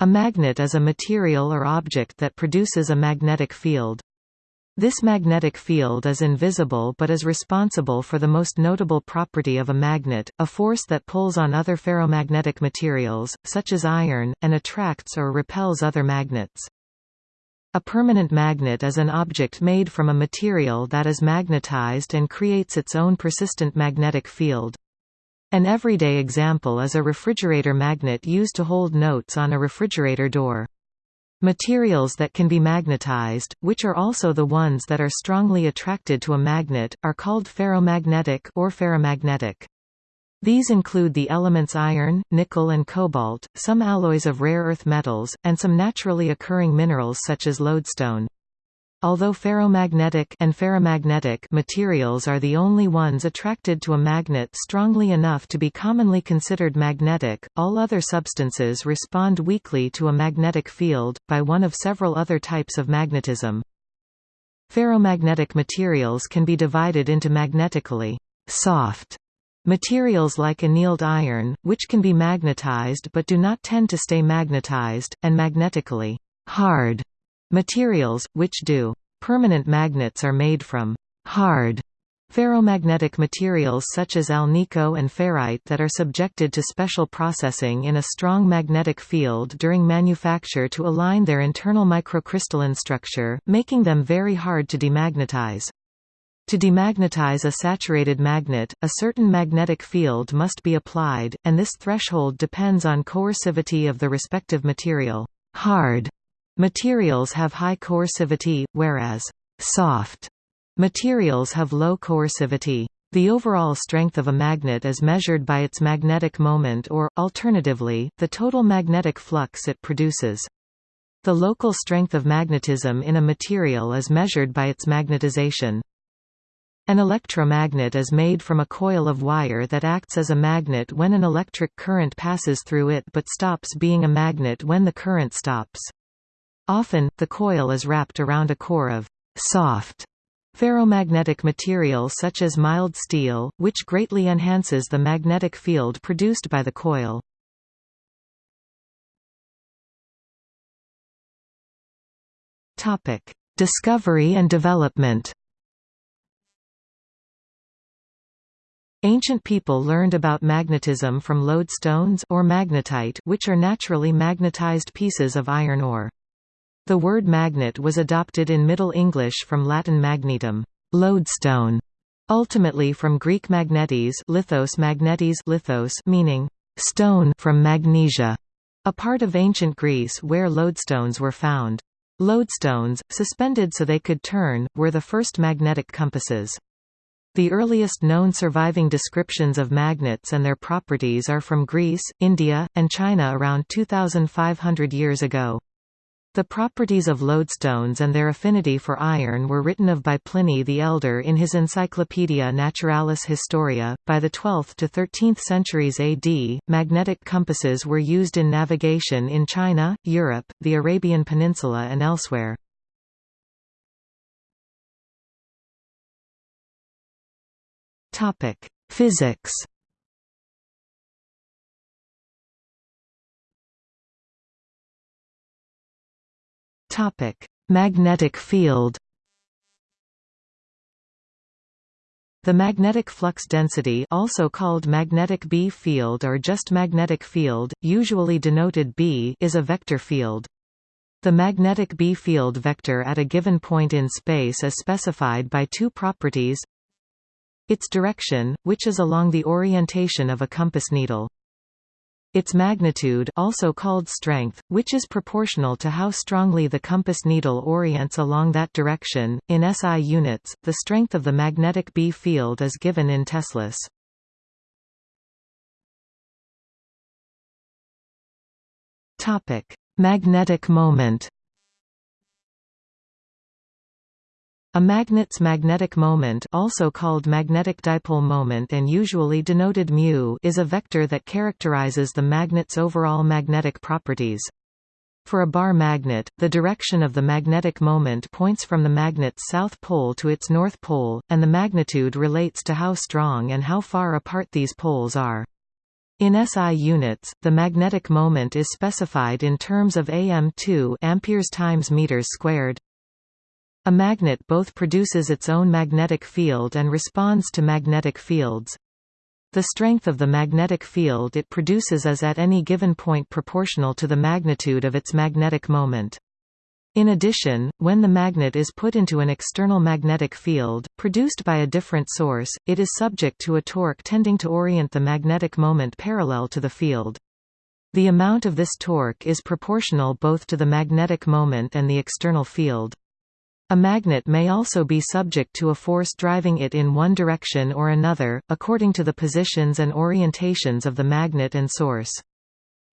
A magnet is a material or object that produces a magnetic field. This magnetic field is invisible but is responsible for the most notable property of a magnet, a force that pulls on other ferromagnetic materials, such as iron, and attracts or repels other magnets. A permanent magnet is an object made from a material that is magnetized and creates its own persistent magnetic field. An everyday example is a refrigerator magnet used to hold notes on a refrigerator door. Materials that can be magnetized, which are also the ones that are strongly attracted to a magnet, are called ferromagnetic or ferrimagnetic. These include the elements iron, nickel and cobalt, some alloys of rare earth metals, and some naturally occurring minerals such as lodestone. Although ferromagnetic and ferrimagnetic materials are the only ones attracted to a magnet strongly enough to be commonly considered magnetic, all other substances respond weakly to a magnetic field, by one of several other types of magnetism. Ferromagnetic materials can be divided into magnetically soft materials like annealed iron, which can be magnetized but do not tend to stay magnetized, and magnetically hard Materials, which do. Permanent magnets are made from hard ferromagnetic materials such as alnico and ferrite that are subjected to special processing in a strong magnetic field during manufacture to align their internal microcrystalline structure, making them very hard to demagnetize. To demagnetize a saturated magnet, a certain magnetic field must be applied, and this threshold depends on coercivity of the respective material. Hard Materials have high coercivity, whereas soft materials have low coercivity. The overall strength of a magnet is measured by its magnetic moment or, alternatively, the total magnetic flux it produces. The local strength of magnetism in a material is measured by its magnetization. An electromagnet is made from a coil of wire that acts as a magnet when an electric current passes through it but stops being a magnet when the current stops. Often, the coil is wrapped around a core of soft ferromagnetic material such as mild steel, which greatly enhances the magnetic field produced by the coil. Discovery and development Ancient people learned about magnetism from lodestones or magnetite which are naturally magnetized pieces of iron ore. The word magnet was adopted in Middle English from Latin magnetum, lodestone, ultimately from Greek magnetes, lithos magnetes, lithos, meaning stone from magnesia, a part of ancient Greece where lodestones were found. Lodestones, suspended so they could turn, were the first magnetic compasses. The earliest known surviving descriptions of magnets and their properties are from Greece, India, and China around 2,500 years ago. The properties of lodestones and their affinity for iron were written of by Pliny the Elder in his Encyclopaedia Naturalis Historia. By the 12th to 13th centuries AD, magnetic compasses were used in navigation in China, Europe, the Arabian Peninsula, and elsewhere. Topic: Physics. Topic: Magnetic field. The magnetic flux density also called magnetic B field or just magnetic field, usually denoted B is a vector field. The magnetic B field vector at a given point in space is specified by two properties its direction, which is along the orientation of a compass needle. Its magnitude also called strength, which is proportional to how strongly the compass needle orients along that direction. In SI units, the strength of the magnetic B field is given in teslas. Magnetic moment. A magnet's magnetic moment also called magnetic dipole moment and usually denoted μ is a vector that characterizes the magnet's overall magnetic properties. For a bar magnet, the direction of the magnetic moment points from the magnet's south pole to its north pole, and the magnitude relates to how strong and how far apart these poles are. In SI units, the magnetic moment is specified in terms of am2 amperes times meters squared. A magnet both produces its own magnetic field and responds to magnetic fields. The strength of the magnetic field it produces is at any given point proportional to the magnitude of its magnetic moment. In addition, when the magnet is put into an external magnetic field, produced by a different source, it is subject to a torque tending to orient the magnetic moment parallel to the field. The amount of this torque is proportional both to the magnetic moment and the external field. A magnet may also be subject to a force driving it in one direction or another, according to the positions and orientations of the magnet and source.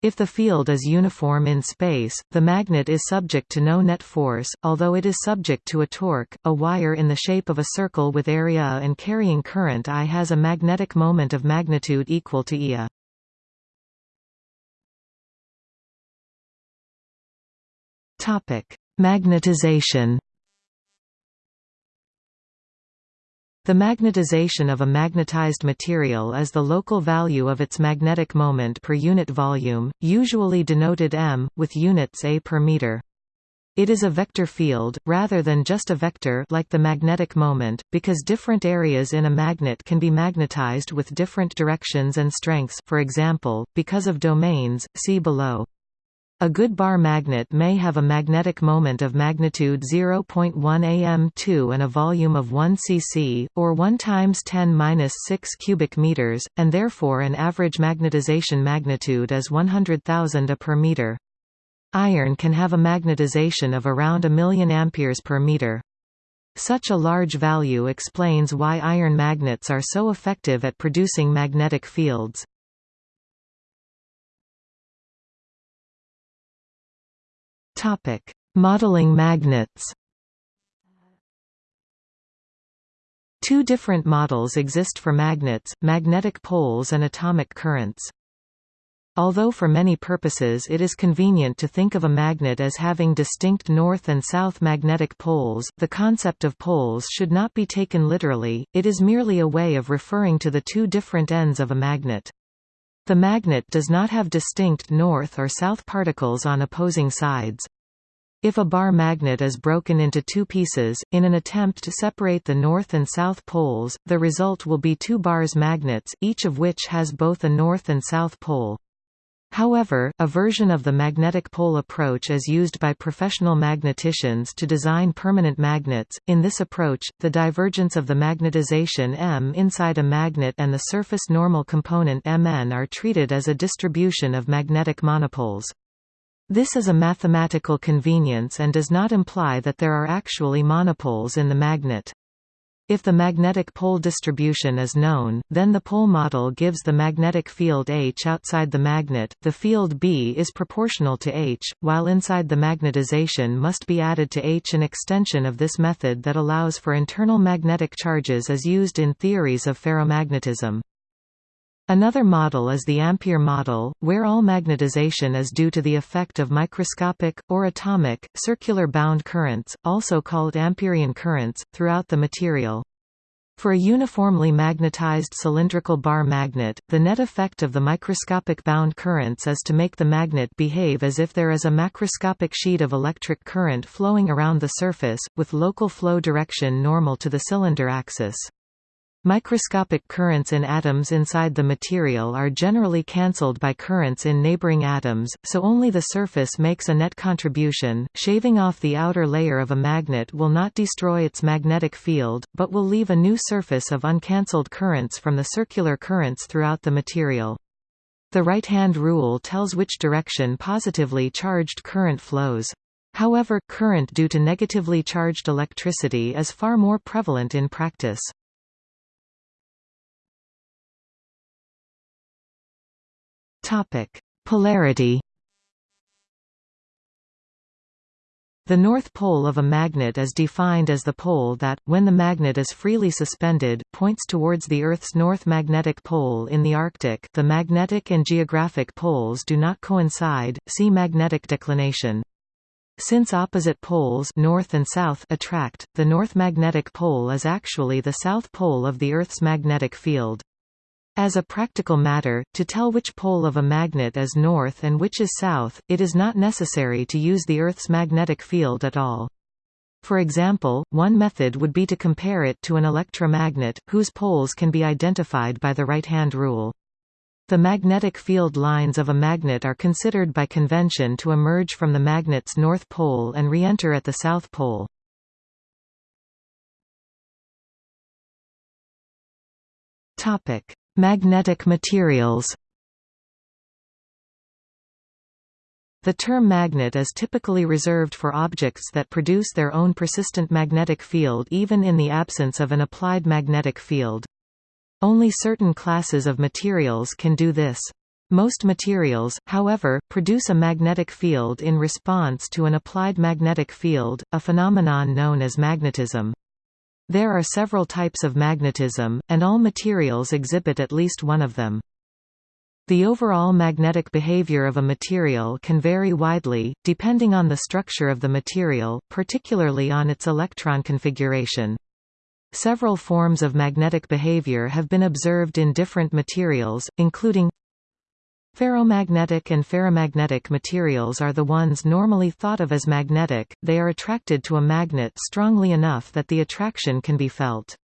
If the field is uniform in space, the magnet is subject to no net force, although it is subject to a torque. A wire in the shape of a circle with area and carrying current I has a magnetic moment of magnitude equal to Ia. Topic: Magnetization The magnetization of a magnetized material is the local value of its magnetic moment per unit volume, usually denoted m, with units a per meter. It is a vector field, rather than just a vector like the magnetic moment, because different areas in a magnet can be magnetized with different directions and strengths for example, because of domains, see below. A good bar magnet may have a magnetic moment of magnitude 0.1 am2 and a volume of 1 cc, or 1 times 10 6 cubic meters, and therefore an average magnetization magnitude is 100,000 A per meter. Iron can have a magnetization of around a million amperes per meter. Such a large value explains why iron magnets are so effective at producing magnetic fields. Topic: Modeling magnets. Two different models exist for magnets, magnetic poles and atomic currents. Although for many purposes it is convenient to think of a magnet as having distinct north and south magnetic poles, the concept of poles should not be taken literally, it is merely a way of referring to the two different ends of a magnet. The magnet does not have distinct north or south particles on opposing sides. If a bar magnet is broken into two pieces, in an attempt to separate the north and south poles, the result will be two bars magnets, each of which has both a north and south pole. However, a version of the magnetic pole approach is used by professional magneticians to design permanent magnets. In this approach, the divergence of the magnetization m inside a magnet and the surface normal component mn are treated as a distribution of magnetic monopoles. This is a mathematical convenience and does not imply that there are actually monopoles in the magnet. If the magnetic pole distribution is known, then the pole model gives the magnetic field H outside the magnet, the field B is proportional to H, while inside the magnetization must be added to H. An extension of this method that allows for internal magnetic charges is used in theories of ferromagnetism. Another model is the Ampere model, where all magnetization is due to the effect of microscopic, or atomic, circular bound currents, also called Amperian currents, throughout the material. For a uniformly magnetized cylindrical bar magnet, the net effect of the microscopic bound currents is to make the magnet behave as if there is a macroscopic sheet of electric current flowing around the surface, with local flow direction normal to the cylinder axis. Microscopic currents in atoms inside the material are generally cancelled by currents in neighboring atoms, so only the surface makes a net contribution. Shaving off the outer layer of a magnet will not destroy its magnetic field, but will leave a new surface of uncancelled currents from the circular currents throughout the material. The right-hand rule tells which direction positively charged current flows. However, current due to negatively charged electricity is far more prevalent in practice. Topic: Polarity. The north pole of a magnet is defined as the pole that, when the magnet is freely suspended, points towards the Earth's north magnetic pole in the Arctic the magnetic and geographic poles do not coincide, see magnetic declination. Since opposite poles north and south attract, the north magnetic pole is actually the south pole of the Earth's magnetic field. As a practical matter, to tell which pole of a magnet is north and which is south, it is not necessary to use the Earth's magnetic field at all. For example, one method would be to compare it to an electromagnet, whose poles can be identified by the right-hand rule. The magnetic field lines of a magnet are considered by convention to emerge from the magnet's north pole and re-enter at the south pole. Magnetic materials The term magnet is typically reserved for objects that produce their own persistent magnetic field even in the absence of an applied magnetic field. Only certain classes of materials can do this. Most materials, however, produce a magnetic field in response to an applied magnetic field, a phenomenon known as magnetism. There are several types of magnetism, and all materials exhibit at least one of them. The overall magnetic behavior of a material can vary widely, depending on the structure of the material, particularly on its electron configuration. Several forms of magnetic behavior have been observed in different materials, including Ferromagnetic and ferrimagnetic materials are the ones normally thought of as magnetic, they are attracted to a magnet strongly enough that the attraction can be felt.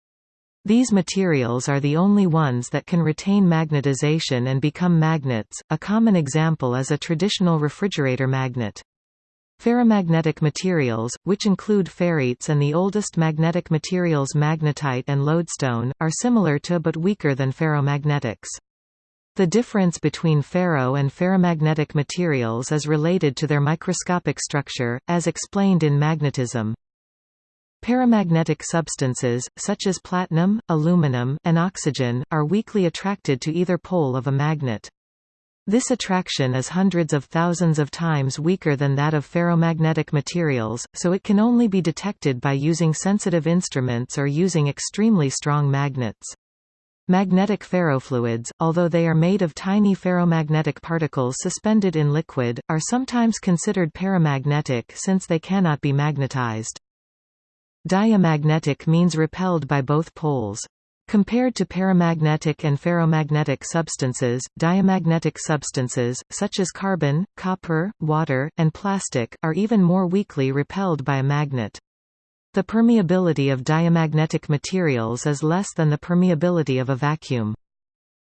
These materials are the only ones that can retain magnetization and become magnets. A common example is a traditional refrigerator magnet. Ferrimagnetic materials, which include ferrites and the oldest magnetic materials magnetite and lodestone, are similar to but weaker than ferromagnetics. The difference between ferro and ferrimagnetic materials is related to their microscopic structure, as explained in magnetism. Paramagnetic substances, such as platinum, aluminum, and oxygen, are weakly attracted to either pole of a magnet. This attraction is hundreds of thousands of times weaker than that of ferromagnetic materials, so it can only be detected by using sensitive instruments or using extremely strong magnets. Magnetic ferrofluids, although they are made of tiny ferromagnetic particles suspended in liquid, are sometimes considered paramagnetic since they cannot be magnetized. Diamagnetic means repelled by both poles. Compared to paramagnetic and ferromagnetic substances, diamagnetic substances, such as carbon, copper, water, and plastic, are even more weakly repelled by a magnet. The permeability of diamagnetic materials is less than the permeability of a vacuum.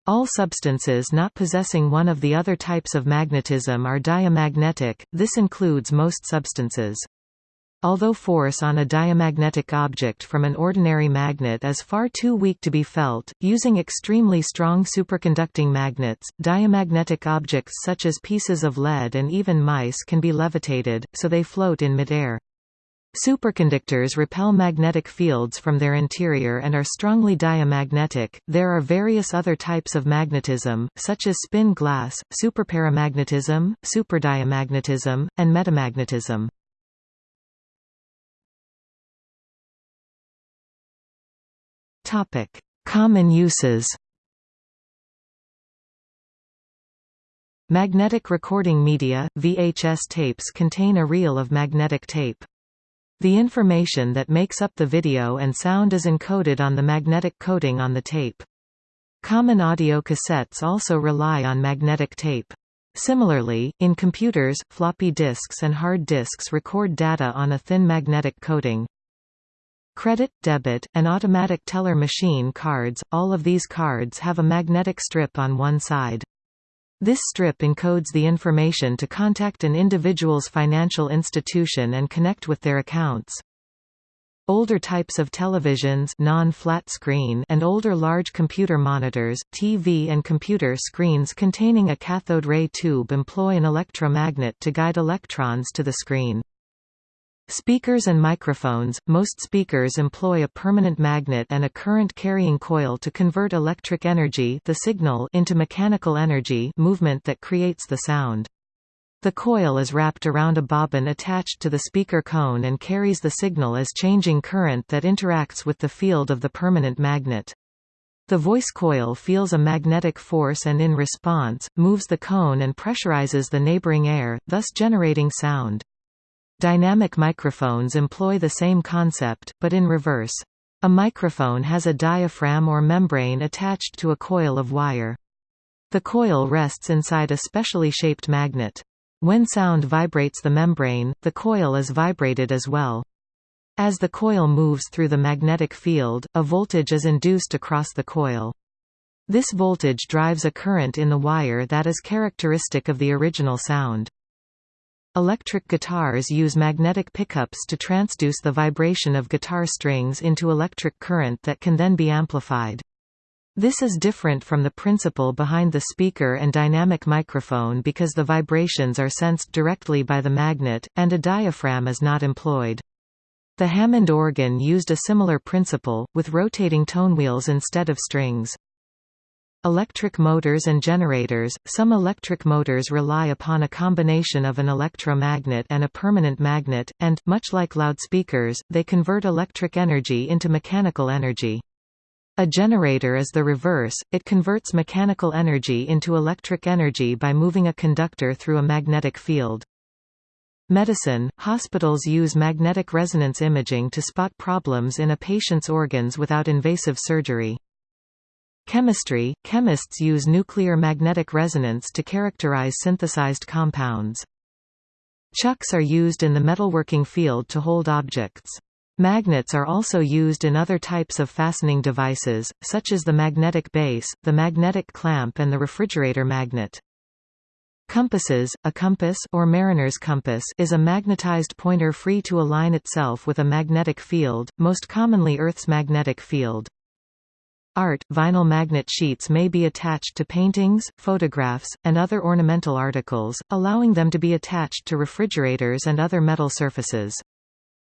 All substances not possessing one of the other types of magnetism are diamagnetic, this includes most substances. Although force on a diamagnetic object from an ordinary magnet is far too weak to be felt, using extremely strong superconducting magnets, diamagnetic objects such as pieces of lead and even mice can be levitated, so they float in midair. Superconductors repel magnetic fields from their interior and are strongly diamagnetic. There are various other types of magnetism, such as spin glass, superparamagnetism, superdiamagnetism, and metamagnetism. Topic: Common uses. Magnetic recording media – VHS tapes contain a reel of magnetic tape. The information that makes up the video and sound is encoded on the magnetic coating on the tape. Common audio cassettes also rely on magnetic tape. Similarly, in computers, floppy disks and hard disks record data on a thin magnetic coating. Credit, debit, and automatic teller machine cards, all of these cards have a magnetic strip on one side. This strip encodes the information to contact an individual's financial institution and connect with their accounts. Older types of televisions non-flat screen and older large computer monitors, TV and computer screens containing a cathode ray tube employ an electromagnet to guide electrons to the screen. Speakers and microphones – Most speakers employ a permanent magnet and a current-carrying coil to convert electric energy the signal into mechanical energy movement that creates the sound. The coil is wrapped around a bobbin attached to the speaker cone and carries the signal as changing current that interacts with the field of the permanent magnet. The voice coil feels a magnetic force and in response, moves the cone and pressurizes the neighboring air, thus generating sound. Dynamic microphones employ the same concept, but in reverse. A microphone has a diaphragm or membrane attached to a coil of wire. The coil rests inside a specially shaped magnet. When sound vibrates the membrane, the coil is vibrated as well. As the coil moves through the magnetic field, a voltage is induced across the coil. This voltage drives a current in the wire that is characteristic of the original sound. Electric guitars use magnetic pickups to transduce the vibration of guitar strings into electric current that can then be amplified. This is different from the principle behind the speaker and dynamic microphone because the vibrations are sensed directly by the magnet, and a diaphragm is not employed. The Hammond organ used a similar principle, with rotating tonewheels instead of strings. Electric motors and generators – Some electric motors rely upon a combination of an electromagnet and a permanent magnet, and, much like loudspeakers, they convert electric energy into mechanical energy. A generator is the reverse, it converts mechanical energy into electric energy by moving a conductor through a magnetic field. Medicine – Hospitals use magnetic resonance imaging to spot problems in a patient's organs without invasive surgery. Chemistry – Chemists use nuclear magnetic resonance to characterize synthesized compounds. Chucks are used in the metalworking field to hold objects. Magnets are also used in other types of fastening devices, such as the magnetic base, the magnetic clamp and the refrigerator magnet. Compasses, a compass or mariner's compass is a magnetized pointer free to align itself with a magnetic field, most commonly Earth's magnetic field. Art – Vinyl magnet sheets may be attached to paintings, photographs, and other ornamental articles, allowing them to be attached to refrigerators and other metal surfaces.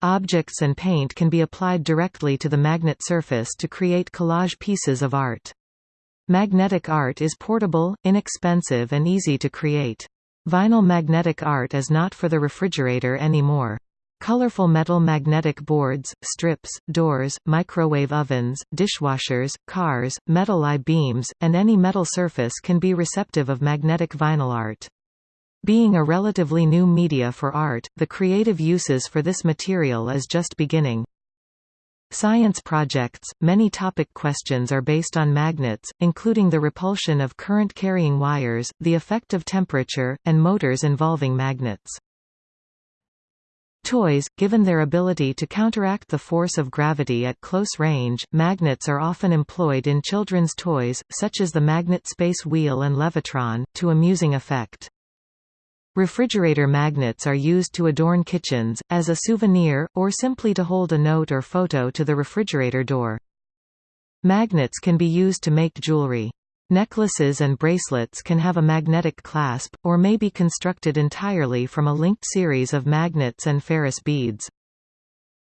Objects and paint can be applied directly to the magnet surface to create collage pieces of art. Magnetic art is portable, inexpensive and easy to create. Vinyl magnetic art is not for the refrigerator anymore. Colorful metal magnetic boards, strips, doors, microwave ovens, dishwashers, cars, metal I-beams, and any metal surface can be receptive of magnetic vinyl art. Being a relatively new media for art, the creative uses for this material is just beginning. Science projects – Many topic questions are based on magnets, including the repulsion of current-carrying wires, the effect of temperature, and motors involving magnets. Toys, given their ability to counteract the force of gravity at close range, magnets are often employed in children's toys, such as the magnet space wheel and Levitron, to amusing effect. Refrigerator magnets are used to adorn kitchens, as a souvenir, or simply to hold a note or photo to the refrigerator door. Magnets can be used to make jewelry. Necklaces and bracelets can have a magnetic clasp, or may be constructed entirely from a linked series of magnets and ferrous beads.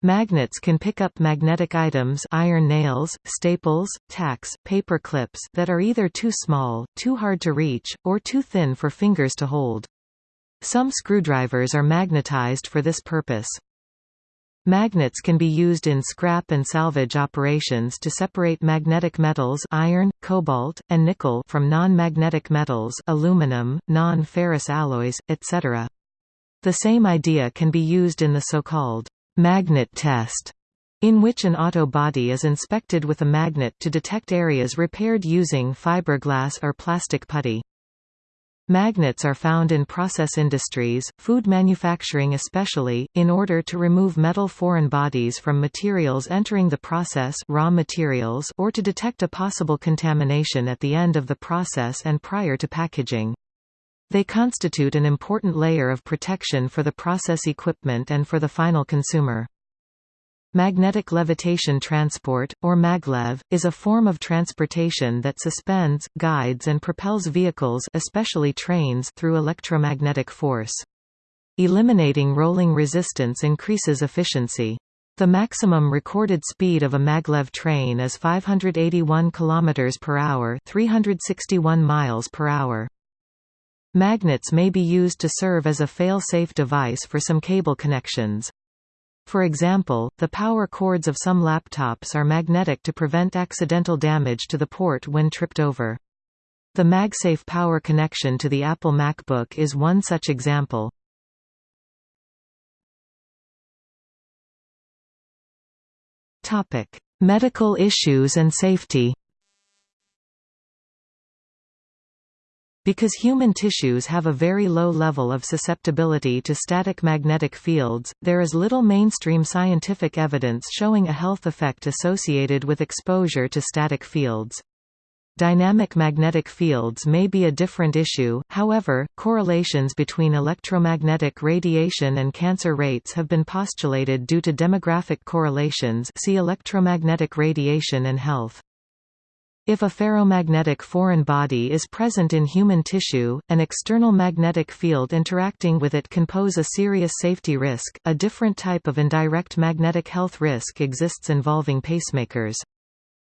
Magnets can pick up magnetic items iron nails, staples, tacks, paper clips that are either too small, too hard to reach, or too thin for fingers to hold. Some screwdrivers are magnetized for this purpose. Magnets can be used in scrap and salvage operations to separate magnetic metals iron, cobalt, and nickel from non-magnetic metals aluminum, non-ferrous alloys, etc. The same idea can be used in the so-called magnet test, in which an auto body is inspected with a magnet to detect areas repaired using fiberglass or plastic putty. Magnets are found in process industries, food manufacturing especially, in order to remove metal foreign bodies from materials entering the process raw materials or to detect a possible contamination at the end of the process and prior to packaging. They constitute an important layer of protection for the process equipment and for the final consumer. Magnetic levitation transport, or maglev, is a form of transportation that suspends, guides and propels vehicles especially trains through electromagnetic force. Eliminating rolling resistance increases efficiency. The maximum recorded speed of a maglev train is 581 km per hour, 361 miles per hour. Magnets may be used to serve as a fail-safe device for some cable connections. For example, the power cords of some laptops are magnetic to prevent accidental damage to the port when tripped over. The MagSafe power connection to the Apple MacBook is one such example. Medical issues and safety Because human tissues have a very low level of susceptibility to static magnetic fields, there is little mainstream scientific evidence showing a health effect associated with exposure to static fields. Dynamic magnetic fields may be a different issue, however, correlations between electromagnetic radiation and cancer rates have been postulated due to demographic correlations see electromagnetic radiation and health. If a ferromagnetic foreign body is present in human tissue, an external magnetic field interacting with it can pose a serious safety risk. A different type of indirect magnetic health risk exists involving pacemakers.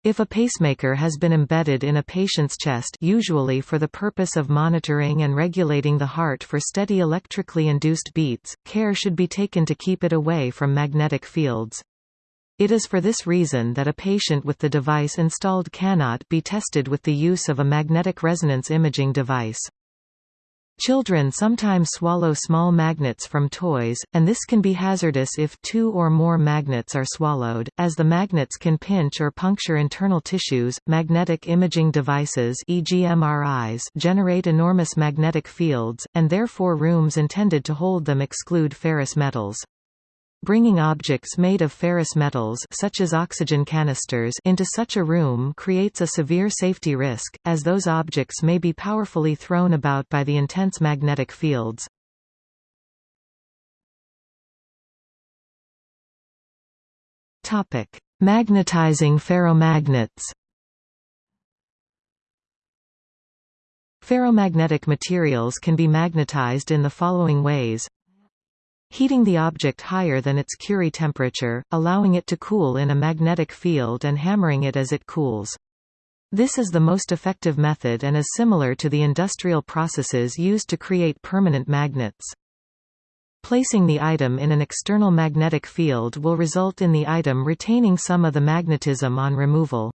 If a pacemaker has been embedded in a patient's chest usually for the purpose of monitoring and regulating the heart for steady electrically induced beats, care should be taken to keep it away from magnetic fields. It is for this reason that a patient with the device installed cannot be tested with the use of a magnetic resonance imaging device. Children sometimes swallow small magnets from toys, and this can be hazardous if two or more magnets are swallowed, as the magnets can pinch or puncture internal tissues. Magnetic imaging devices e.g. MRIs generate enormous magnetic fields, and therefore rooms intended to hold them exclude ferrous metals. Bringing objects made of ferrous metals such as oxygen canisters into such a room creates a severe safety risk, as those objects may be powerfully thrown about by the intense magnetic fields. Magnetizing ferromagnets Ferromagnetic materials can be magnetized in the following ways heating the object higher than its Curie temperature, allowing it to cool in a magnetic field and hammering it as it cools. This is the most effective method and is similar to the industrial processes used to create permanent magnets. Placing the item in an external magnetic field will result in the item retaining some of the magnetism on removal.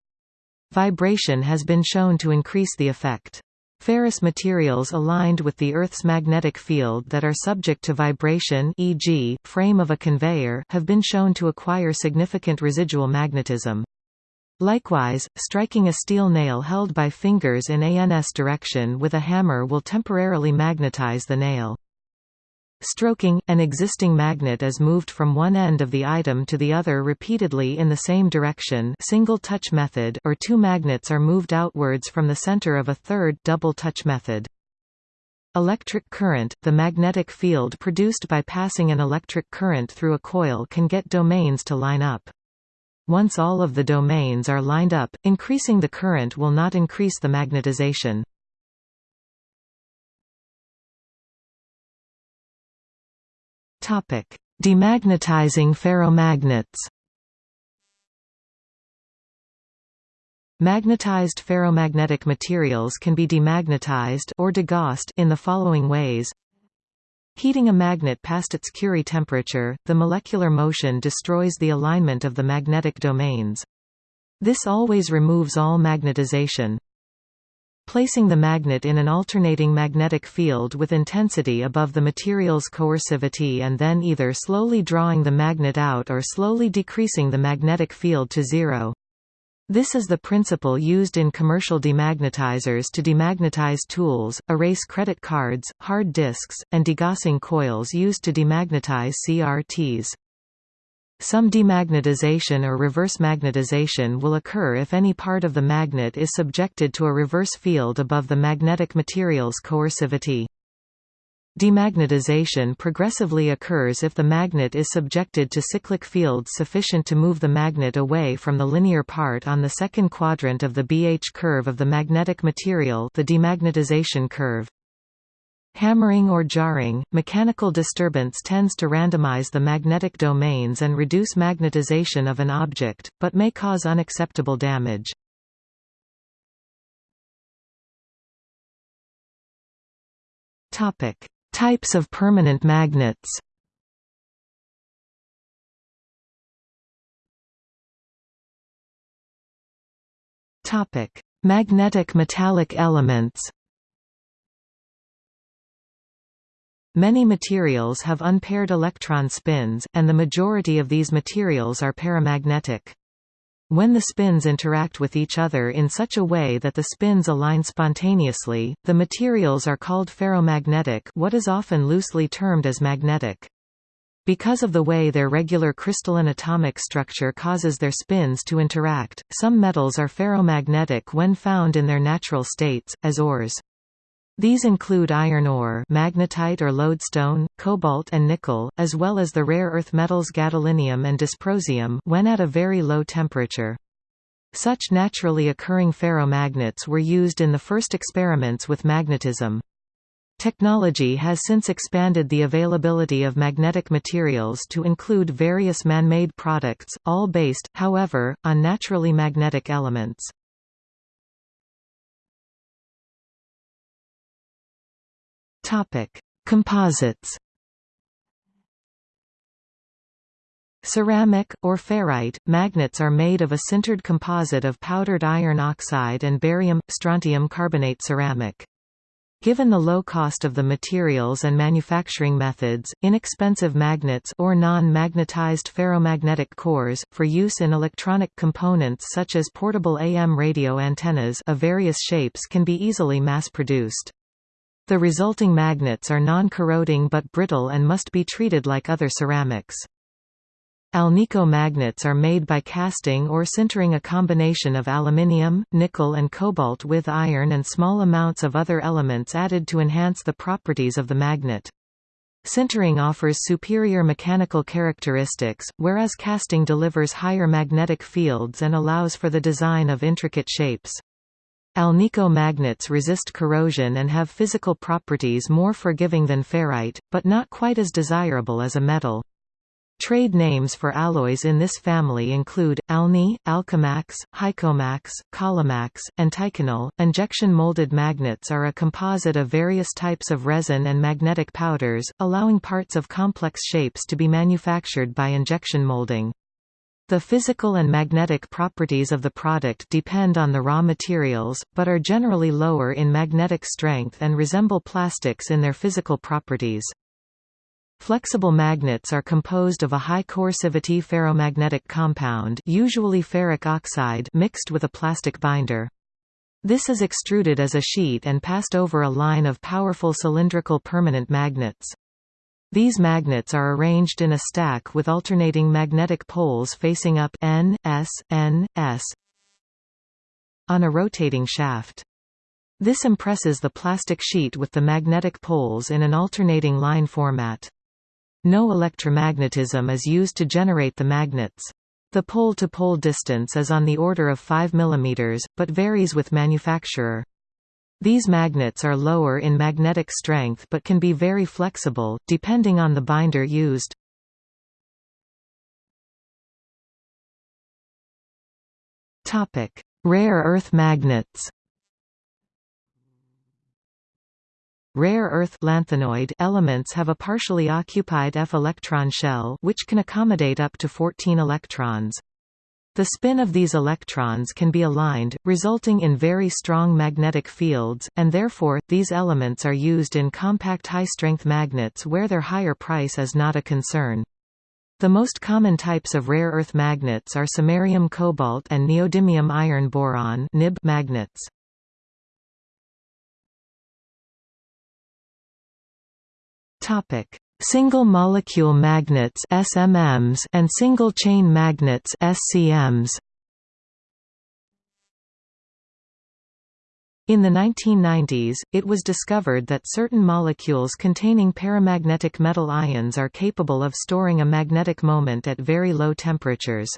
Vibration has been shown to increase the effect. Ferrous materials aligned with the Earth's magnetic field that are subject to vibration e.g., frame of a conveyor have been shown to acquire significant residual magnetism. Likewise, striking a steel nail held by fingers in ANS direction with a hammer will temporarily magnetize the nail. Stroking – An existing magnet is moved from one end of the item to the other repeatedly in the same direction single touch method or two magnets are moved outwards from the center of a third double touch method. Electric current – The magnetic field produced by passing an electric current through a coil can get domains to line up. Once all of the domains are lined up, increasing the current will not increase the magnetization. Topic: Demagnetizing ferromagnets. Magnetized ferromagnetic materials can be demagnetized or degaussed in the following ways. Heating a magnet past its Curie temperature, the molecular motion destroys the alignment of the magnetic domains. This always removes all magnetization. Placing the magnet in an alternating magnetic field with intensity above the material's coercivity and then either slowly drawing the magnet out or slowly decreasing the magnetic field to zero. This is the principle used in commercial demagnetizers to demagnetize tools, erase credit cards, hard disks, and degaussing coils used to demagnetize CRTs. Some demagnetization or reverse magnetization will occur if any part of the magnet is subjected to a reverse field above the magnetic material's coercivity. Demagnetization progressively occurs if the magnet is subjected to cyclic fields sufficient to move the magnet away from the linear part on the second quadrant of the BH curve of the magnetic material the demagnetization curve. Hammering or jarring, mechanical disturbance tends to randomize the magnetic domains and reduce magnetization of an object, but may cause unacceptable damage. Topic: Types of permanent magnets. Topic: Magnetic metallic elements. Many materials have unpaired electron spins, and the majority of these materials are paramagnetic. when the spins interact with each other in such a way that the spins align spontaneously, the materials are called ferromagnetic what is often loosely termed as magnetic. Because of the way their regular crystalline atomic structure causes their spins to interact, some metals are ferromagnetic when found in their natural states, as ores. These include iron ore magnetite or lodestone, cobalt and nickel, as well as the rare earth metals gadolinium and dysprosium when at a very low temperature. Such naturally occurring ferromagnets were used in the first experiments with magnetism. Technology has since expanded the availability of magnetic materials to include various man-made products, all based, however, on naturally magnetic elements. Composites Ceramic, or ferrite, magnets are made of a sintered composite of powdered iron oxide and barium, strontium carbonate ceramic. Given the low cost of the materials and manufacturing methods, inexpensive magnets or non-magnetized ferromagnetic cores, for use in electronic components such as portable AM radio antennas of various shapes can be easily mass-produced. The resulting magnets are non-corroding but brittle and must be treated like other ceramics. Alnico magnets are made by casting or sintering a combination of aluminium, nickel and cobalt with iron and small amounts of other elements added to enhance the properties of the magnet. Sintering offers superior mechanical characteristics, whereas casting delivers higher magnetic fields and allows for the design of intricate shapes. Alnico magnets resist corrosion and have physical properties more forgiving than ferrite, but not quite as desirable as a metal. Trade names for alloys in this family include, Alni, Alcomax, Hycomax, Columax, and Ticonal. Injection molded magnets are a composite of various types of resin and magnetic powders, allowing parts of complex shapes to be manufactured by injection molding. The physical and magnetic properties of the product depend on the raw materials, but are generally lower in magnetic strength and resemble plastics in their physical properties. Flexible magnets are composed of a high coercivity ferromagnetic compound usually ferric oxide mixed with a plastic binder. This is extruded as a sheet and passed over a line of powerful cylindrical permanent magnets. These magnets are arranged in a stack with alternating magnetic poles facing up N, S, N, S on a rotating shaft. This impresses the plastic sheet with the magnetic poles in an alternating line format. No electromagnetism is used to generate the magnets. The pole-to-pole -pole distance is on the order of 5 mm, but varies with manufacturer. These magnets are lower in magnetic strength but can be very flexible, depending on the binder used. Rare earth magnets Rare earth lanthanoid elements have a partially occupied f-electron shell which can accommodate up to 14 electrons. The spin of these electrons can be aligned, resulting in very strong magnetic fields, and therefore, these elements are used in compact high-strength magnets where their higher price is not a concern. The most common types of rare earth magnets are samarium cobalt and neodymium iron boron magnets. Topic: Single molecule magnets (SMMs) and single chain magnets (SCMs). In the 1990s, it was discovered that certain molecules containing paramagnetic metal ions are capable of storing a magnetic moment at very low temperatures.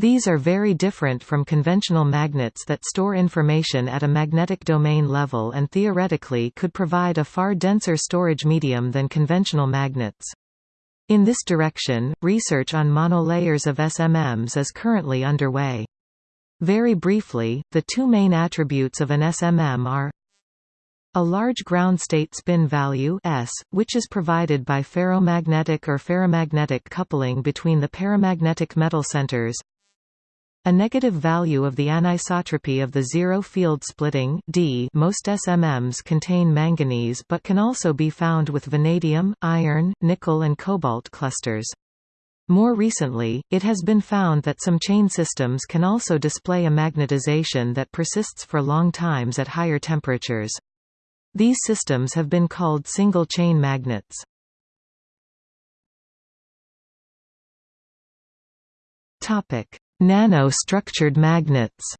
These are very different from conventional magnets that store information at a magnetic domain level and theoretically could provide a far denser storage medium than conventional magnets. In this direction, research on monolayers of SMMs is currently underway. Very briefly, the two main attributes of an SMM are a large ground state spin value S, which is provided by ferromagnetic or ferrimagnetic coupling between the paramagnetic metal centers a negative value of the anisotropy of the zero field splitting D most SMMs contain manganese but can also be found with vanadium, iron, nickel and cobalt clusters. More recently, it has been found that some chain systems can also display a magnetization that persists for long times at higher temperatures. These systems have been called single-chain magnets. Nano-structured magnets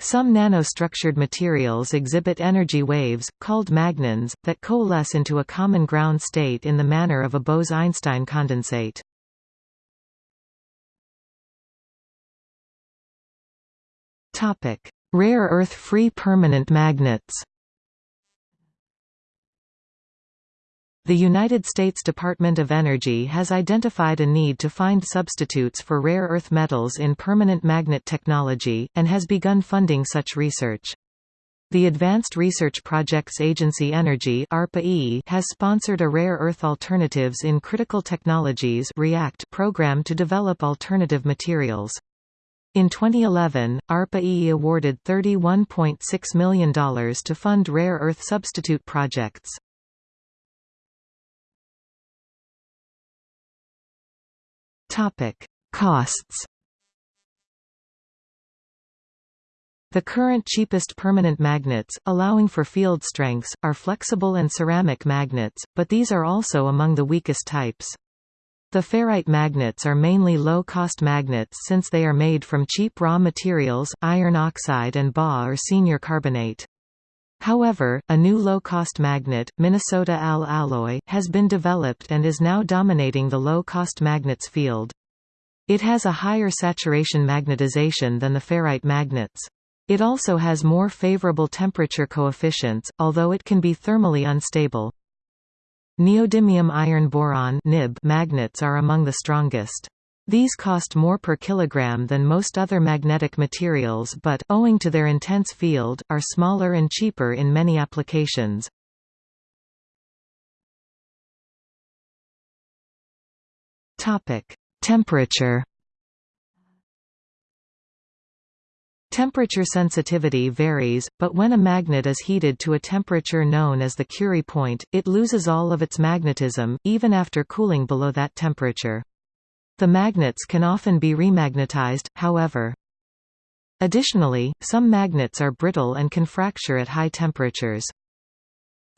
Some nanostructured materials exhibit energy waves, called magnons, that coalesce into a common ground state in the manner of a Bose–Einstein condensate. Rare earth-free permanent magnets The United States Department of Energy has identified a need to find substitutes for rare earth metals in permanent magnet technology, and has begun funding such research. The Advanced Research Projects Agency Energy has sponsored a Rare Earth Alternatives in Critical Technologies REACT program to develop alternative materials. In 2011, ARPA-E awarded $31.6 million to fund rare earth substitute projects. Topic: Costs. The current cheapest permanent magnets, allowing for field strengths, are flexible and ceramic magnets, but these are also among the weakest types. The ferrite magnets are mainly low-cost magnets since they are made from cheap raw materials, iron oxide and Ba or senior carbonate. However, a new low-cost magnet, Minnesota Al alloy, has been developed and is now dominating the low-cost magnets field. It has a higher saturation magnetization than the ferrite magnets. It also has more favorable temperature coefficients, although it can be thermally unstable. Neodymium iron boron magnets are among the strongest. These cost more per kilogram than most other magnetic materials but, owing to their intense field, are smaller and cheaper in many applications. Temperature Temperature sensitivity varies, but when a magnet is heated to a temperature known as the Curie point, it loses all of its magnetism, even after cooling below that temperature. The magnets can often be remagnetized, however. Additionally, some magnets are brittle and can fracture at high temperatures.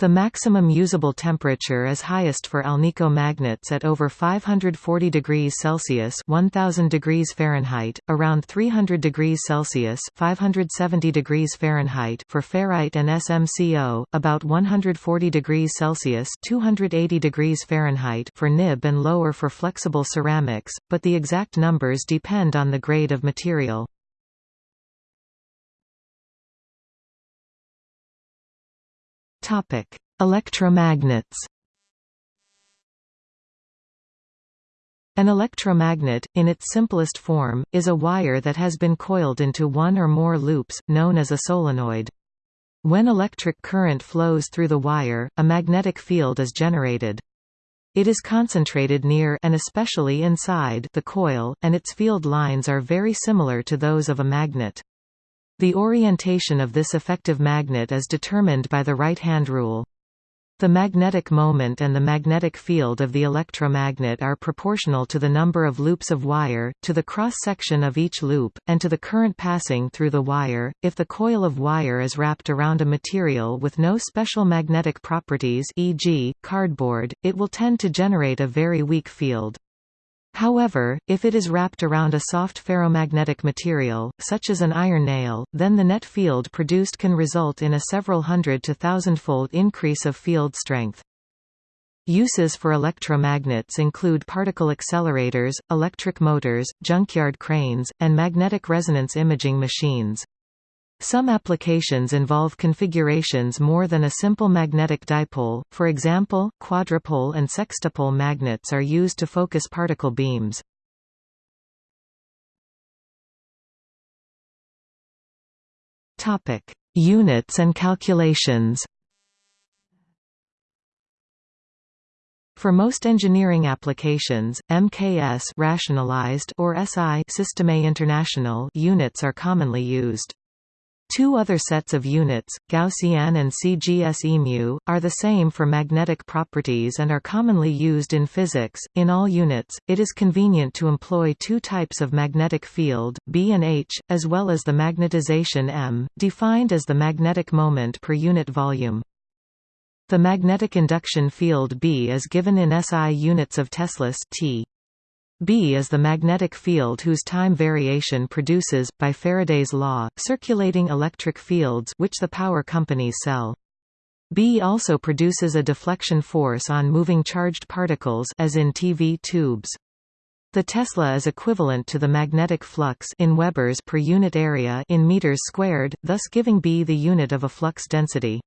The maximum usable temperature is highest for Alnico magnets at over 540 degrees Celsius (1000 degrees Fahrenheit), around 300 degrees Celsius (570 degrees Fahrenheit) for ferrite and SMCO, about 140 degrees Celsius (280 degrees Fahrenheit) for nib and lower for flexible ceramics, but the exact numbers depend on the grade of material. Topic: Electromagnets. An electromagnet, in its simplest form, is a wire that has been coiled into one or more loops, known as a solenoid. When electric current flows through the wire, a magnetic field is generated. It is concentrated near and especially inside the coil, and its field lines are very similar to those of a magnet. The orientation of this effective magnet is determined by the right-hand rule. The magnetic moment and the magnetic field of the electromagnet are proportional to the number of loops of wire, to the cross-section of each loop, and to the current passing through the wire. If the coil of wire is wrapped around a material with no special magnetic properties e.g., cardboard, it will tend to generate a very weak field. However, if it is wrapped around a soft ferromagnetic material, such as an iron nail, then the net field produced can result in a several hundred to thousandfold increase of field strength. Uses for electromagnets include particle accelerators, electric motors, junkyard cranes, and magnetic resonance imaging machines. Some applications involve configurations more than a simple magnetic dipole, for example, quadrupole and sextupole magnets are used to focus particle beams. Units and calculations For most engineering applications, MKS rationalized or SI Systeme International units are commonly used. Two other sets of units, Gaussian and CGS EMU, are the same for magnetic properties and are commonly used in physics. In all units, it is convenient to employ two types of magnetic field, B and H, as well as the magnetization M, defined as the magnetic moment per unit volume. The magnetic induction field B is given in SI units of Teslas T. B is the magnetic field whose time variation produces, by Faraday's law, circulating electric fields which the power companies sell. B also produces a deflection force on moving charged particles as in TV tubes. The Tesla is equivalent to the magnetic flux in Webers per unit area in meters squared, thus giving B the unit of a flux density.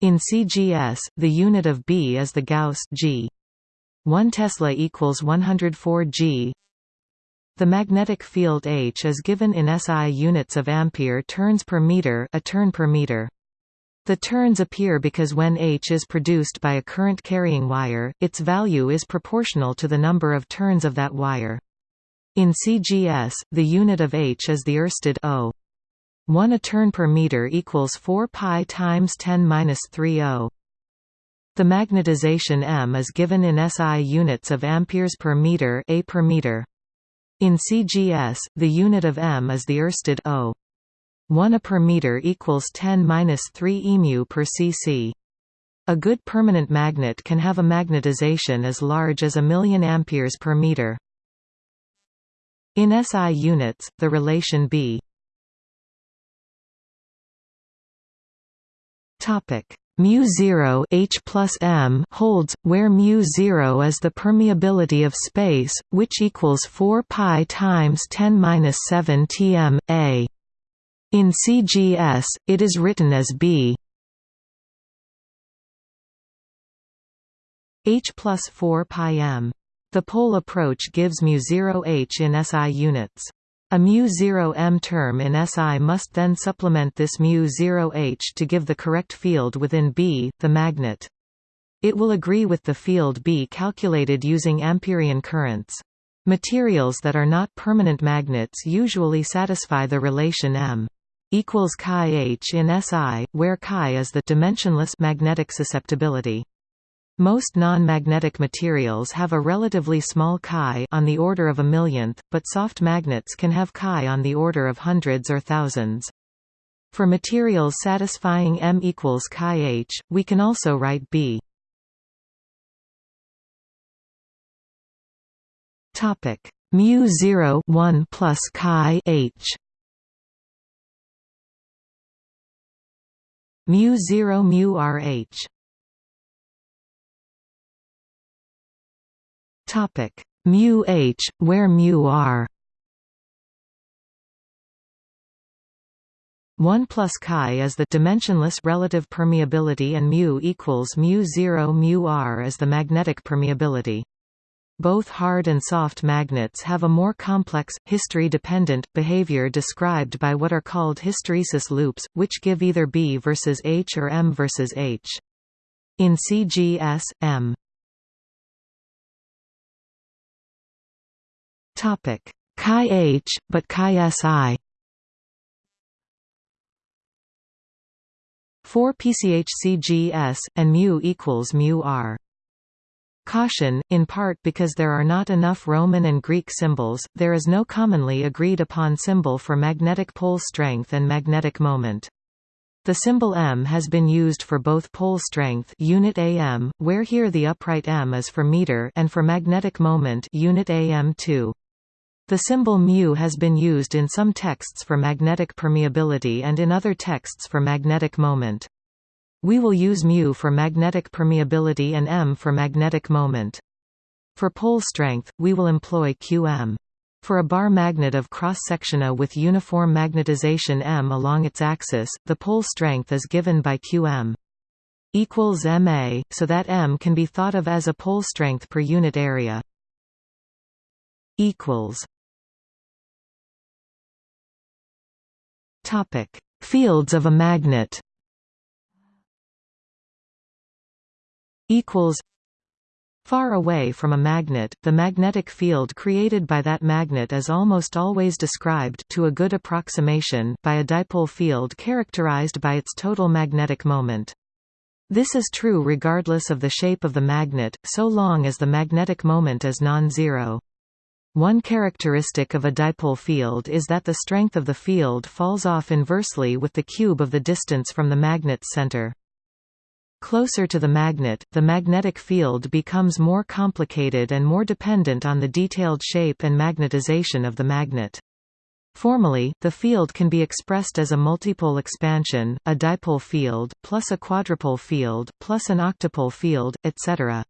In CGS, the unit of B is the Gauss G. 1 Tesla equals 104 G. The magnetic field H is given in SI units of ampere turns per meter, a turn per meter. The turns appear because when H is produced by a current-carrying wire, its value is proportional to the number of turns of that wire. In CGS, the unit of H is the Oersted O. 1 a turn per meter equals 4 pi times 10 minus 3 O. The magnetization M is given in SI units of amperes per meter, A per meter. In CGS, the unit of M is the Oersted O. 1 A per meter equals 10 minus 3 emu per cc. A good permanent magnet can have a magnetization as large as a million amperes per meter. In SI units, the relation B mu 0 h plus m holds where mu 0 is the permeability of space which equals 4 pi times 10 minus 7 tm a. In CGS it is written as b. H plus 4 pi m. The pole approach gives mu 0 h in SI units a mu0m term in SI must then supplement this mu0h to give the correct field within B, the magnet. It will agree with the field B calculated using Amperian currents. Materials that are not permanent magnets usually satisfy the relation M equals chi h in SI, where chi is the dimensionless magnetic susceptibility. Most non-magnetic materials have a relatively small chi on the order of a millionth, but soft magnets can have chi on the order of hundreds or thousands. For materials satisfying M equals chi h, we can also write B. Topic mu 0 1 plus chi h mu 0 mu rh Topic mu h, where mu r 1 plus chi is the dimensionless relative permeability and mu equals mu 0 mu r is the magnetic permeability. Both hard and soft magnets have a more complex, history-dependent, behavior described by what are called hysteresis loops, which give either B versus H or M versus H. In CGS, M Topic chi h, but chi si. For PCHCGS, and mu equals mu r. Caution, in part because there are not enough Roman and Greek symbols, there is no commonly agreed upon symbol for magnetic pole strength and magnetic moment. The symbol m has been used for both pole strength unit am, where here the upright m is for meter and for magnetic moment unit am 2. The symbol mu has been used in some texts for magnetic permeability and in other texts for magnetic moment. We will use mu for magnetic permeability and m for magnetic moment. For pole strength, we will employ qm. For a bar magnet of cross-section A with uniform magnetization m along its axis, the pole strength is given by qm equals ma, so that m can be thought of as a pole strength per unit area. equals Topic: Fields of a magnet. Equals. Far away from a magnet, the magnetic field created by that magnet is almost always described to a good approximation by a dipole field characterized by its total magnetic moment. This is true regardless of the shape of the magnet, so long as the magnetic moment is non-zero. One characteristic of a dipole field is that the strength of the field falls off inversely with the cube of the distance from the magnet's center. Closer to the magnet, the magnetic field becomes more complicated and more dependent on the detailed shape and magnetization of the magnet. Formally, the field can be expressed as a multipole expansion, a dipole field, plus a quadrupole field, plus an octopole field, etc.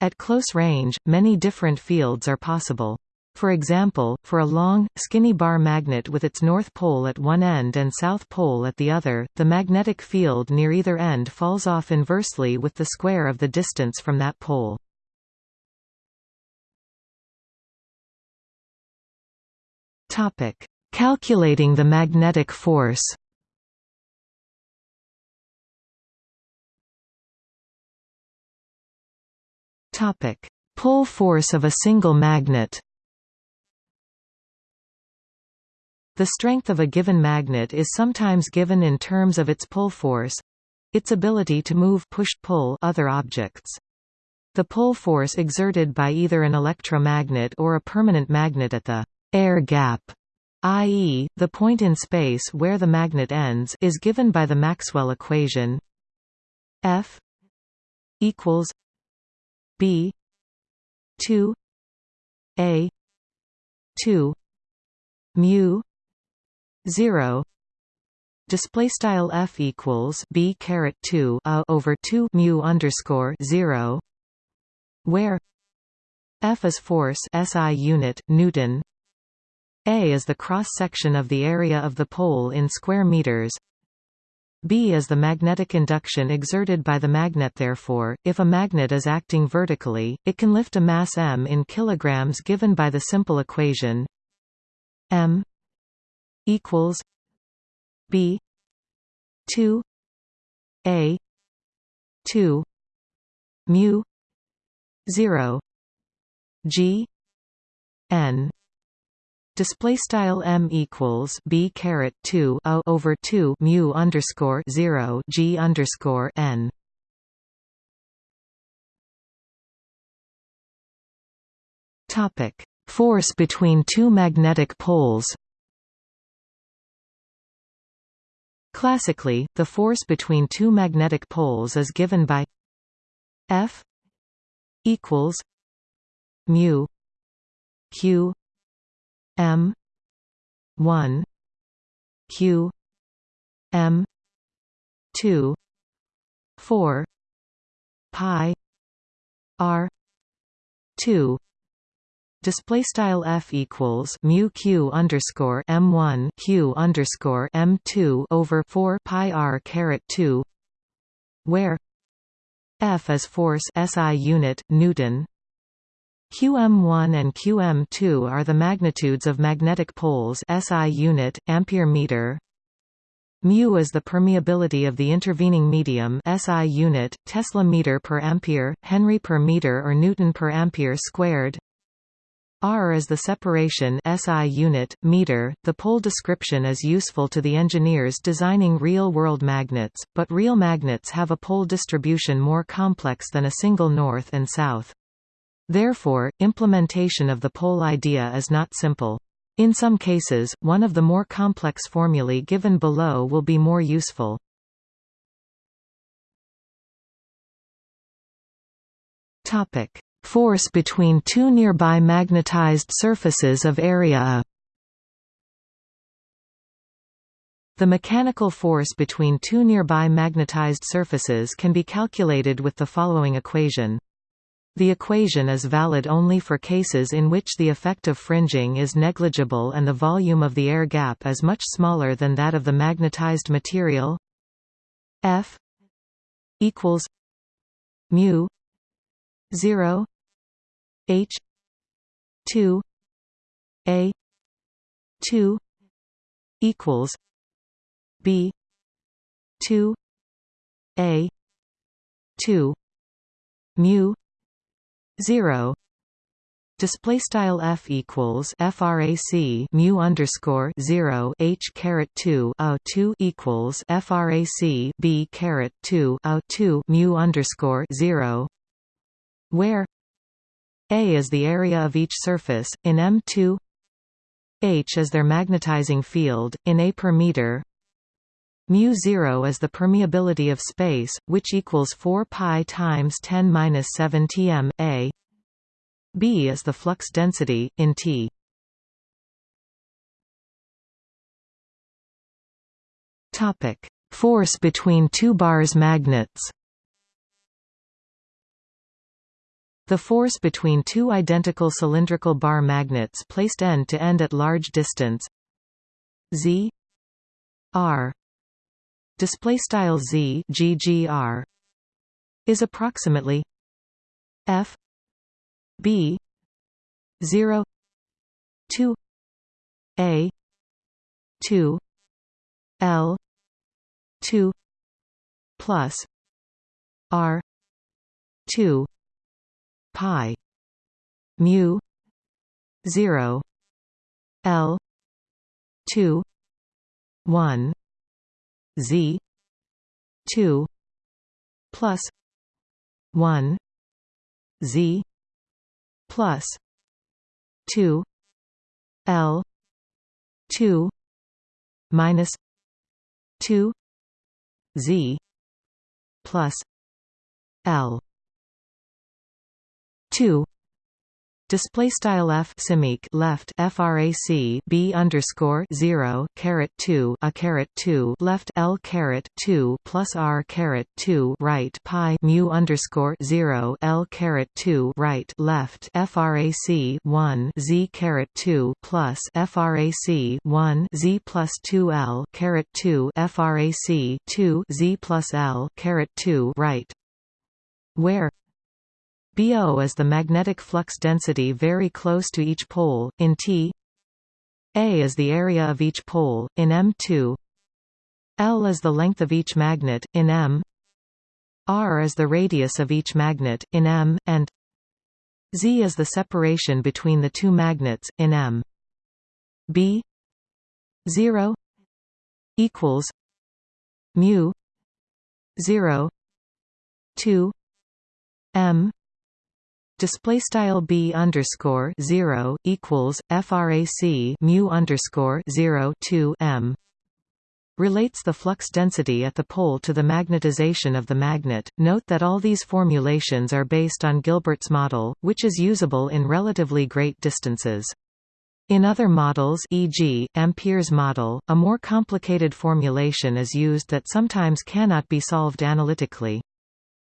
At close range, many different fields are possible. For example, for a long, skinny bar magnet with its north pole at one end and south pole at the other, the magnetic field near either end falls off inversely with the square of the distance from that pole. Calculating the magnetic force Pull force of a single magnet The strength of a given magnet is sometimes given in terms of its pull force its ability to move push-pull other objects. The pull force exerted by either an electromagnet or a permanent magnet at the air gap, i.e., the point in space where the magnet ends is given by the Maxwell equation F equals B 2 A 2 mu 0 display style f equals b caret 2 a over 2 mu underscore 0 where f is force SI unit newton. A is the cross section of the area of the pole in square meters B is the magnetic induction exerted by the magnet therefore, if a magnet is acting vertically, it can lift a mass m in kilograms given by the simple equation m equals B two A two mu zero G N Display style m equals b caret two a over two mu underscore zero g underscore n. Topic: Force between two magnetic poles. Classically, the force between two magnetic poles is given by F equals mu q m 1 q m 2 4 pi r 2 display style f equals mu q underscore m one q underscore m two over four pi r caret two, where f is force SI unit Newton. QM1 and QM2 are the magnitudes of magnetic poles SI unit ampere meter. Mu is the permeability of the intervening medium SI unit Tesla meter per ampere, Henry per meter or Newton per ampere squared. R is the separation SI unit, meter. The pole description is useful to the engineers designing real-world magnets, but real magnets have a pole distribution more complex than a single north and south. Therefore, implementation of the pole idea is not simple. In some cases, one of the more complex formulae given below will be more useful. Topic: Force between two nearby magnetized surfaces of area A. The mechanical force between two nearby magnetized surfaces can be calculated with the following equation. The equation is valid only for cases in which the effect of fringing is negligible and the volume of the air gap is much smaller than that of the magnetized material. F equals mu 0 H two A two equals B two A two mu zero. Display style f equals frac mu underscore 0 h caret 2 a 2 equals frac b caret 2 a 2 mu underscore 0 where a is the area of each surface in m2 h is their magnetizing field in a per meter mu 0 is the permeability of space which equals 4 pi times 10 minus 7 tm a B is the flux density, in T. Topic: Force between two bars magnets. The force between two identical cylindrical bar magnets placed end to end at large distance z r display style z ggr is approximately f B zero two A two L two plus R two pi mu zero L two one Z two plus one Z plus 2 L 2 minus 2 Z plus L 2 Display style f simic left frac b underscore zero caret two a caret two left l caret two plus r caret two right pi mu underscore zero l caret two right left frac one z caret two plus frac one z plus two l caret two frac two z plus l caret two right. Where BO is the magnetic flux density very close to each pole, in T. A is the area of each pole, in M2 L is the length of each magnet, in M. R is the radius of each magnet, in M, and Z is the separation between the two magnets, in M. B. 0 equals mu 0 2 M display style b underscore zero equals frac mu underscore zero two m relates the flux density at the pole to the magnetization of the magnet. Note that all these formulations are based on Gilbert's model, which is usable in relatively great distances. In other models e.g., Ampere's model, a more complicated formulation is used that sometimes cannot be solved analytically.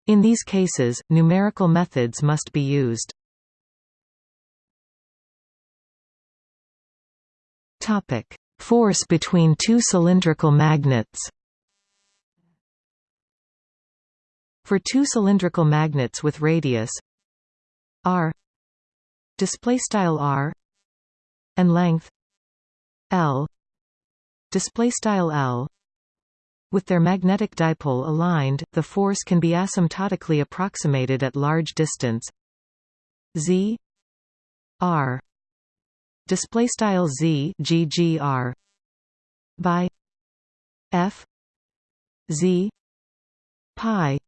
In these cases, numerical methods must be used. Topic: Force between two cylindrical magnets. For two cylindrical magnets with radius r display style r and length l display style l with their magnetic dipole aligned, the force can be asymptotically approximated at large distance. Z. R. Display style by f. Z. Pi.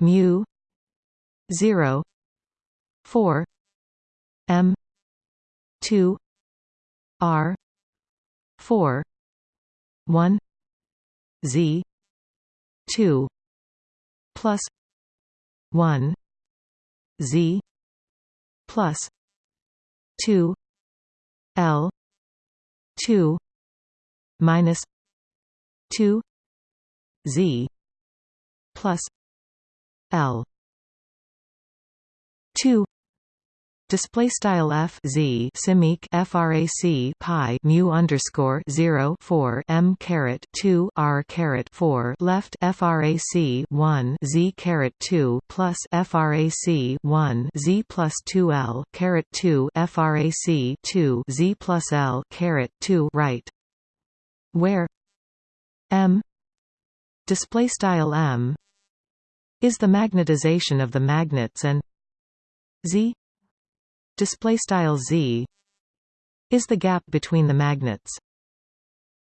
Mu. 0 4 m. 2 r. 4 1 Z. two plus one Z plus two L two minus two Z plus L two Display style f z simic frac pi mu underscore zero four m caret two r caret four left frac one z caret two plus frac one z plus two l caret two frac two z plus l caret two right, where m display style m is the magnetization of the magnets and z display style z is the gap between the magnets.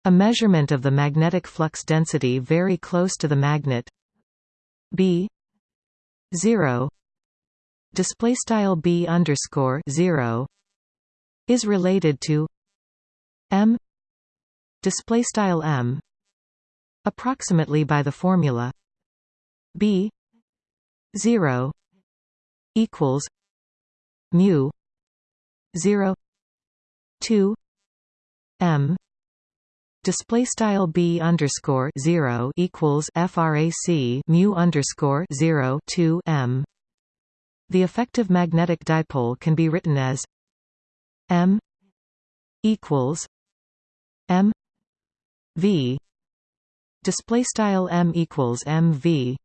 A measurement of the magnetic flux density very close to the magnet b 0 display style b underscore 0 is related to m display style m approximately by the formula b 0 equals mu 0 2 m. Display style b underscore 0 equals frac mu underscore 0 2 m. The effective magnetic dipole can be written as m equals m v. Display style m equals mv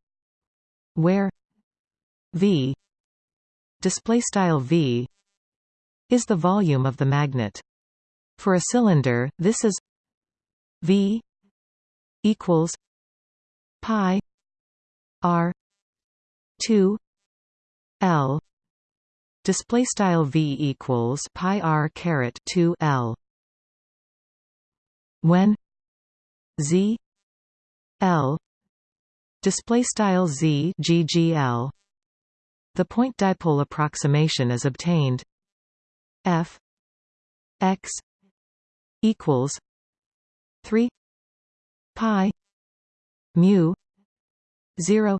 where v. Display style v is the volume of the magnet. For a cylinder this is v equals pi r 2 l. Display style v equals pi r caret 2 l. When z l. Display style z ggl the point dipole approximation is obtained f x equals 3 pi mu 0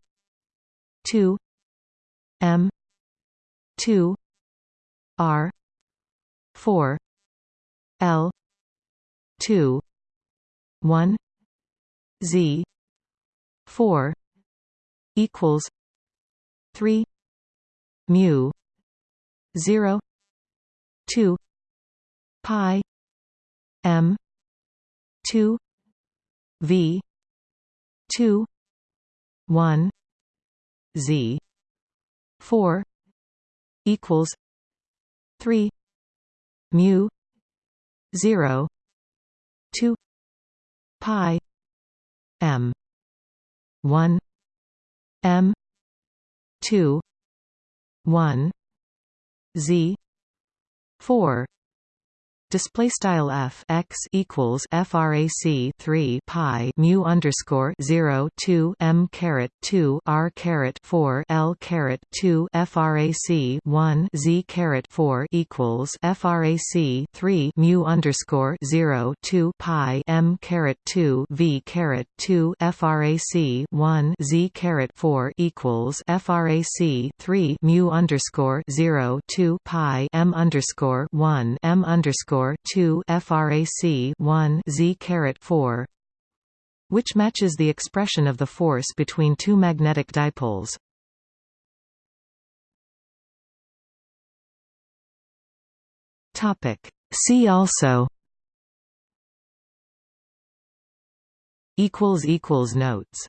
2 m 2 r 4 l 2 1 z 4 equals 3 mu 0 2 pi m 2 v 2 1 z 4 equals 3 mu 0 2 pi m 1 m 2 1 z 4 display style f x equals frac 3 pi mu underscore 0 2 m caret 2 r caret 4 l caret 2 frac 1 z caret 4 equals frac 3 mu underscore 0 2 pi m caret 2 v caret 2 frac 1 z caret 4 equals frac 3 mu underscore 0 2 pi m underscore 1 m underscore underscore two frac one z caret four, which matches the expression of the force between two magnetic dipoles. Topic. See also. Equals equals notes.